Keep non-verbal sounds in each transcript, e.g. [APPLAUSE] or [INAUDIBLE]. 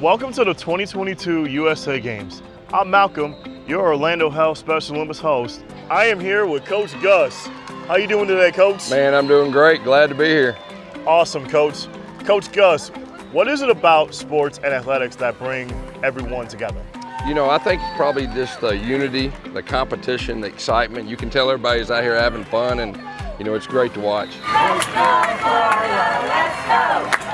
Welcome to the 2022 USA Games. I'm Malcolm, your Orlando Health Special Olympics host. I am here with Coach Gus. How you doing today, Coach? Man, I'm doing great. Glad to be here. Awesome, Coach. Coach Gus, what is it about sports and athletics that bring everyone together? You know, I think it's probably just the unity, the competition, the excitement. You can tell everybody's out here having fun and, you know, it's great to watch. Let's go, Florida, let's go.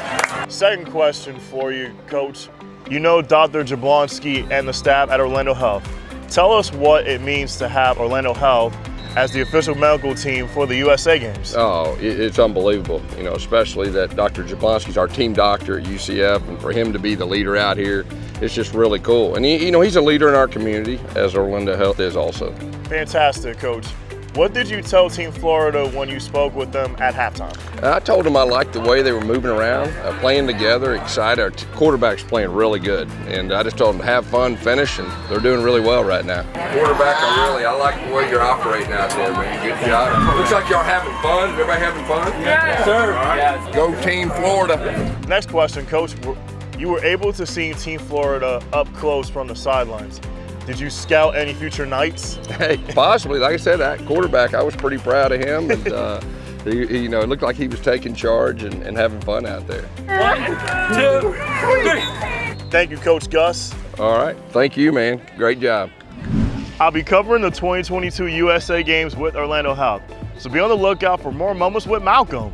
Second question for you, Coach. You know Dr. Jablonski and the staff at Orlando Health. Tell us what it means to have Orlando Health as the official medical team for the USA Games. Oh, it's unbelievable, you know, especially that Dr. Jablonski's our team doctor at UCF, and for him to be the leader out here, it's just really cool. And, he, you know, he's a leader in our community, as Orlando Health is also. Fantastic, Coach. What did you tell Team Florida when you spoke with them at halftime? I told them I liked the way they were moving around, uh, playing together, excited. Our quarterback's playing really good, and I just told them to have fun, finish, and they're doing really well right now. Quarterback, I really, I like the way you're operating out there, man. Good job. Looks like y'all having fun. Everybody having fun? Yes, sir. All right. Go Team Florida. Next question, Coach. You were able to see Team Florida up close from the sidelines. Did you scout any future Knights? Hey, possibly. Like I said, that quarterback, I was pretty proud of him. And, uh, [LAUGHS] he, he, you know, it looked like he was taking charge and, and having fun out there. One, two, three. Thank you, Coach Gus. All right. Thank you, man. Great job. I'll be covering the 2022 USA Games with Orlando Health. So be on the lookout for more moments with Malcolm.